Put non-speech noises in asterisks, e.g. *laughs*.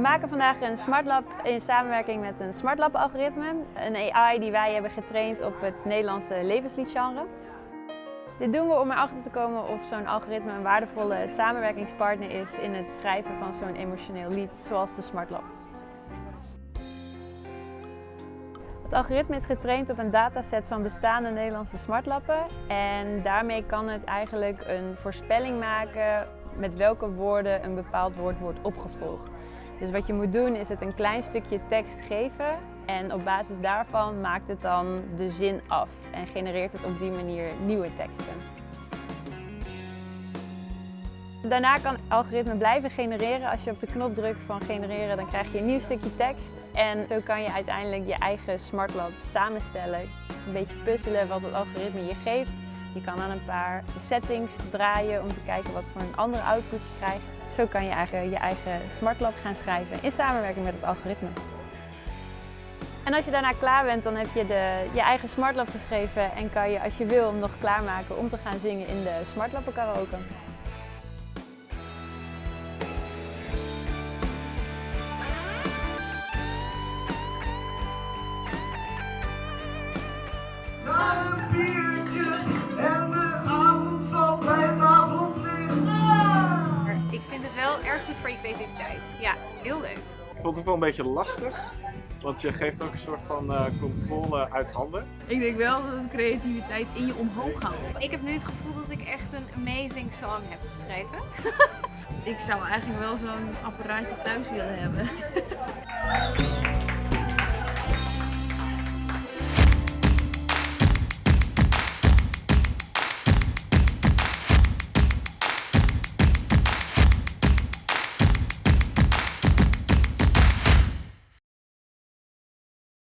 We maken vandaag een SmartLab in samenwerking met een SmartLab algoritme. Een AI die wij hebben getraind op het Nederlandse levensliedgenre. Dit doen we om erachter te komen of zo'n algoritme een waardevolle samenwerkingspartner is in het schrijven van zo'n emotioneel lied zoals de SmartLab. Het algoritme is getraind op een dataset van bestaande Nederlandse smartlappen en daarmee kan het eigenlijk een voorspelling maken met welke woorden een bepaald woord wordt opgevolgd. Dus wat je moet doen is het een klein stukje tekst geven en op basis daarvan maakt het dan de zin af en genereert het op die manier nieuwe teksten. Daarna kan het algoritme blijven genereren. Als je op de knop drukt van genereren, dan krijg je een nieuw stukje tekst. En zo kan je uiteindelijk je eigen SmartLab samenstellen. Een beetje puzzelen wat het algoritme je geeft. Je kan aan een paar settings draaien om te kijken wat voor een andere output je krijgt. Zo kan je eigenlijk je eigen SmartLab gaan schrijven in samenwerking met het algoritme. En als je daarna klaar bent, dan heb je de, je eigen SmartLab geschreven en kan je als je wil hem nog klaarmaken om te gaan zingen in de SmartLab karaoke. Goed voor je creativiteit. Ja, heel leuk. Ik vond het ook wel een beetje lastig, want je geeft ook een soort van eh, controle uit handen. Ik denk wel dat het creativiteit in je omhoog houdt. Ik heb nu het gevoel dat ik echt een amazing song heb geschreven. *laughs* Ik zou eigenlijk wel zo'n apparaatje thuis willen hebben. *laughs*